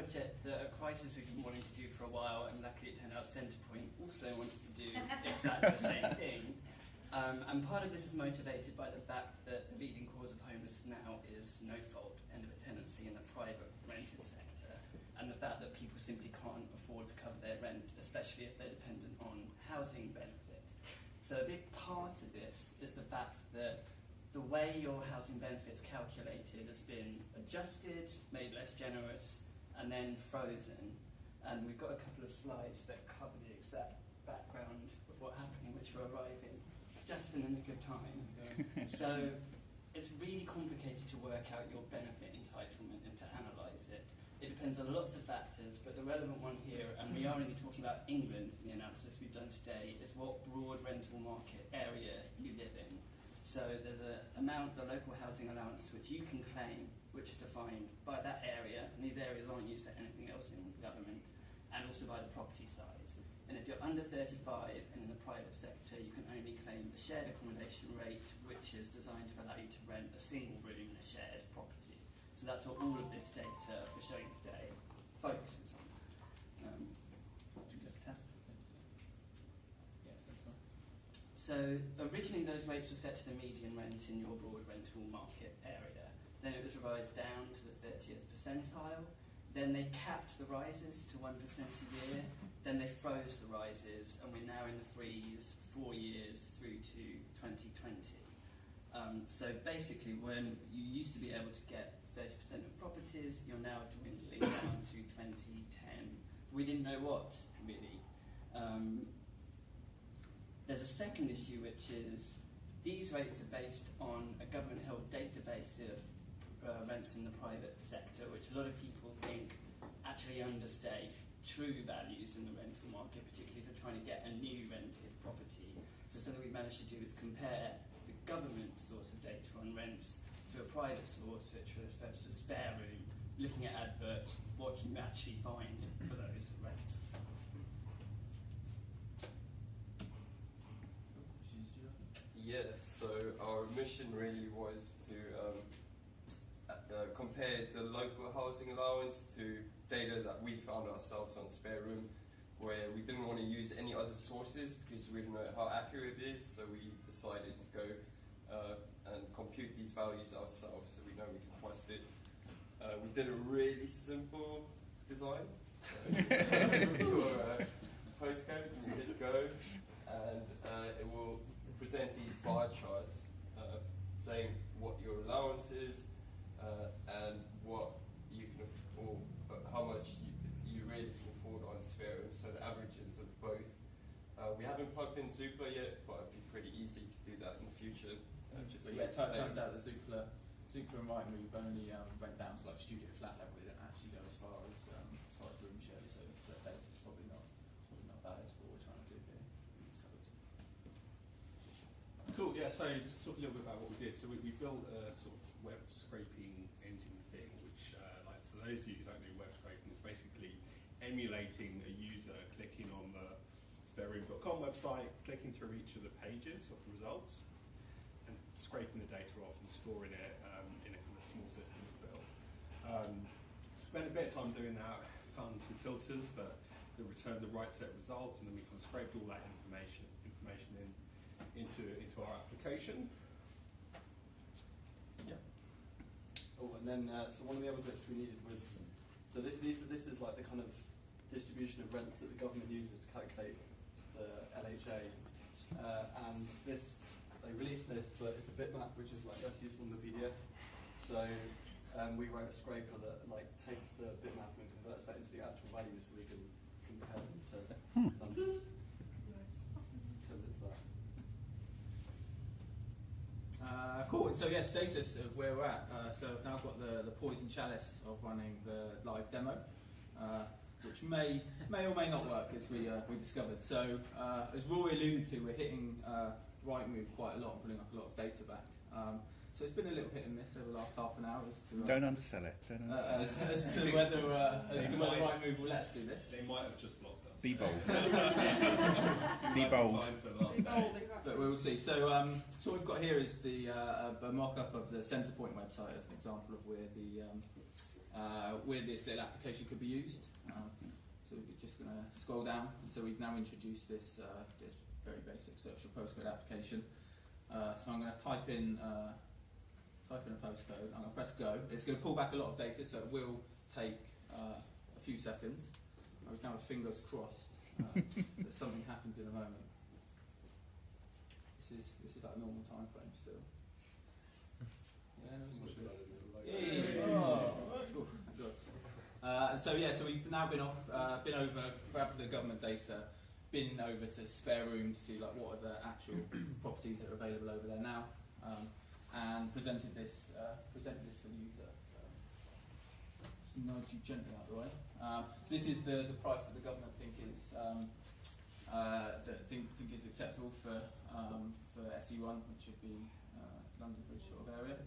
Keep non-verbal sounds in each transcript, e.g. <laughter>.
project that at Crisis we've been wanting to do for a while, and luckily it turned out Centrepoint also wants to do exactly the same <laughs> thing. Um, and part of this is motivated by the fact that the leading cause of homelessness now is no fault end of a tenancy in the private rented sector, and the fact that people simply can't afford to cover their rent, especially if they're dependent on housing benefit. So a big part of this is the fact that the way your housing benefit's calculated has been adjusted, made less generous, and then frozen. And we've got a couple of slides that cover the exact background of what happened, which are arriving just in the nick of time. <laughs> so it's really complicated to work out your benefit entitlement and to analyse it. It depends on lots of factors, but the relevant one here, and we are only talking about England in the analysis we've done today, is what broad rental market area you live in. So there's an amount, the local housing allowance, which you can claim, which is defined by that area, and these areas aren't used for anything else in government, and also by the property size. And if you're under 35 and in the private sector, you can only claim the shared accommodation rate, which is designed to allow you to rent a single room in a shared property. So that's what all of this data we're showing today focuses on. Um. So originally those rates were set to the median rent in your broad rental market area. Then it was revised down to the 30th percentile. Then they capped the rises to 1% a year. Then they froze the rises, and we're now in the freeze four years through to 2020. Um, so basically, when you used to be able to get 30% of properties, you're now dwindling down to 2010. We didn't know what, really. Um, there's a second issue, which is these rates are based on a government-held database of uh, rents in the private sector, which a lot of people think actually understate true values in the rental market, particularly if they're trying to get a new rented property. So something we've managed to do is compare the government source of data on rents to a private source, which for the purpose of spare room, looking at adverts, what can you actually find for those rents? Yeah, so our mission really was to uh, compare the local housing allowance to data that we found ourselves on Spare Room, where we didn't want to use any other sources because we didn't know how accurate it is, so we decided to go uh, and compute these values ourselves so we know we can trust it. Uh, we did a really simple design. <laughs> your uh, postcode, you hit go, and uh, it will present these bar charts uh, saying what your allowance is, uh, and what you can afford, how much you, you really can afford on Sphere, so the averages of both. Uh, we haven't plugged in Zoopla yet, but it'd be pretty easy to do that in the future. Uh, just but yeah, it turns out that Zoopla, Zoopla and Rightmove only um, went down to like studio flat level. They didn't actually go as far as room share, so, so that data's probably not probably not valid for what we're trying to do here. Cool. Yeah. So just talk a little bit about what we did. So we, we built a sort of web scraping engine thing, which, uh, like for those of you who don't know web scraping, is basically emulating a user clicking on the spareroom.com website, clicking through each of the pages of the results, and scraping the data off and storing it um, in a kind of small system we built. Um, spent a bit of time doing that, found some filters that, that return the right set of results, and then we kind of scraped all that information information in into into our application. Yeah. Oh, and then uh, so one of the other bits we needed was so this these this is like the kind of distribution of rents that the government uses to calculate the LHA, uh, and this they released this, but it's a bitmap which is like less useful in the PDF. So um, we wrote a scraper that like takes the bitmap and converts that into the actual value, so we can compare them to hmm. numbers. Turns into that. Uh, cool. So yeah, status of where we're at. Uh, so I've now got the, the poison chalice of running the live demo, uh, which may may or may not work as we uh, we discovered. So uh, as Rory alluded to, we're hitting uh, Rightmove quite a lot and pulling up a lot of data back. Um, so it's been a little hit and miss over the last half an hour as to uh, don't undersell it. Don't undersell as, as, to whether as to whether Rightmove will let us do this. They might have just blocked us. Be bold. <laughs> <laughs> Be bold. But we will see. So, um, so what we've got here is the uh, a mock-up of the Centrepoint website as an example of where the um, uh, where this little application could be used. Um, so we're just going to scroll down. So we've now introduced this, uh, this very basic search your postcode application. Uh, so I'm going to type in, uh, type in a postcode. I'm going to press go. It's going to pull back a lot of data, so it will take uh, a few seconds. We can have fingers crossed <laughs> that something happens in a moment. This is this is like normal time frame still. Yeah, that's Someone all should good. add a little logo. Yeah. Oh, Uh, and so yeah, so we've now been off, uh, been over, grabbed the government data, been over to spare room to see like what are the actual <clears throat> properties that are available over there now, um, and presented this, uh, presented this for the user. Um, just nudge you gently out of the way. Um, so this is the, the price that the government think is um, uh, that think think is acceptable for um, for SE1, which would be uh, London Bridge sort of area.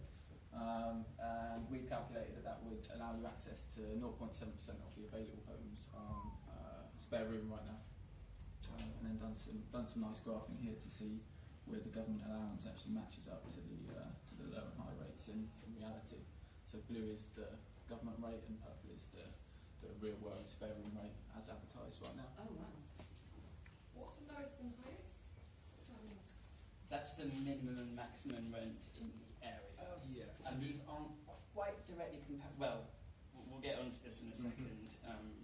Um, and we calculated that that would allow you access to 0.7% of the available homes on uh, spare room right now. Um, and then done some done some nice graphing here to see where the government allowance actually matches up to the uh, to the low and high rates in, in reality. So blue is the government rate and purple is the, the real world spare room rate as advertised right now. Oh, wow. What's the lowest and highest? That's the minimum and maximum rent in the area. Oh, Yeah. And these aren't quite directly comparable. Well, we'll- we'll get onto this in a Mhm. second. Um,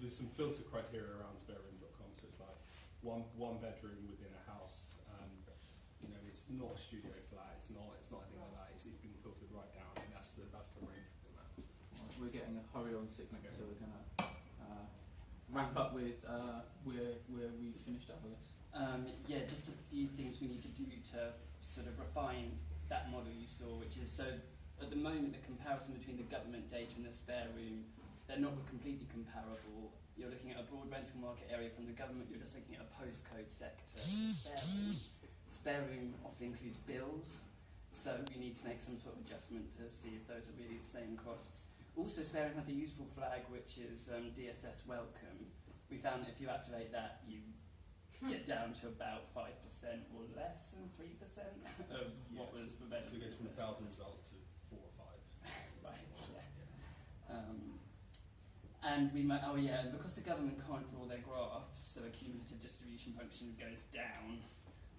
There's some filter criteria around spareroom.com, so it's like one one bedroom within a house. Um, you know, it's not a studio flat. It's not. It's not anything like that. It's, it's been filtered right down, and that's the that's the range within that. Right, We're getting a hurry on signal, so we're going to uh, wrap up with uh, where, where we finished up with. Um, yeah, just a few things we need to do to sort of refine that model you saw, which is so at the moment the comparison between the government data and the spare room, they're not completely comparable. You're looking at a broad rental market area from the government, you're just looking at a postcode sector. Spare room, spare room often includes bills, so we need to make some sort of adjustment to see if those are really the same costs. Also, spare room has a useful flag which is um, DSS welcome. We found that if you activate that, you get <laughs> down to about 5% or less than 3% <laughs> of what Yes. was So available. it goes from a thousand results to four or five. <laughs> Right, yeah. Um, and we might, oh yeah, because the government can't draw their graphs, so a cumulative distribution function goes down,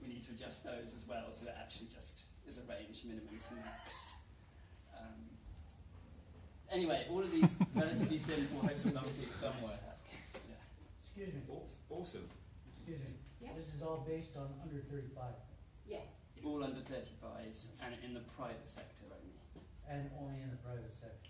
we need to adjust those as well, so it actually just is a range minimum to max. Anyway, all of these relatively simple hosting Numbers somewhere. Yeah. Excuse me, Awesome. excuse me. Yeah. This is all based on under thirty-five Yeah. All under 35s and in the private sector only. and only in the private sector.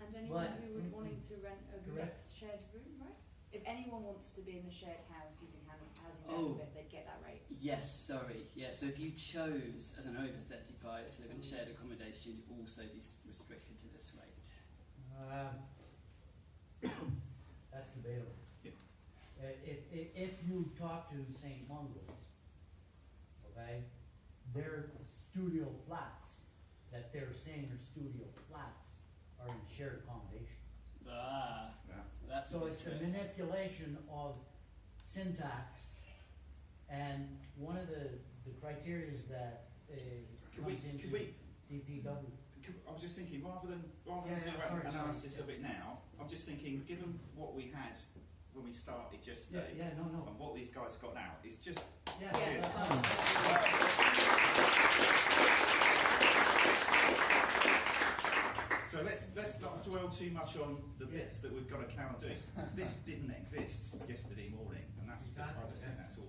And anyone But- who would wanting to rent a Correct. shared room, right? If anyone wants to be in the shared house using housing housing Oh. benefit, they'd get that rate. Yes, sorry. Yeah, so if you chose as an over 35 to live in shared accommodation, you'd also be restricted to this. Um, <coughs> that's debatable. Yeah. Uh, if, if, if you talk to St. Mungo's, okay, their studio flats, that they're saying are studio flats, are in shared accommodation. Ah, Yeah. that's So a it's a good manipulation of syntax, and one of the, the criterias that, uh, Could we, comes into could we, DPW. I was just thinking, rather than rather yeah, than do sorry, an analysis sorry. of it now, I'm just thinking, given what we had when we started yesterday, yeah, yeah, no, no. and what these guys have got now, is just yeah, yeah, So let's let's not dwell too much on the bits that we've got to count doing. this didn't exist yesterday morning, and that's exactly. I that's awesome.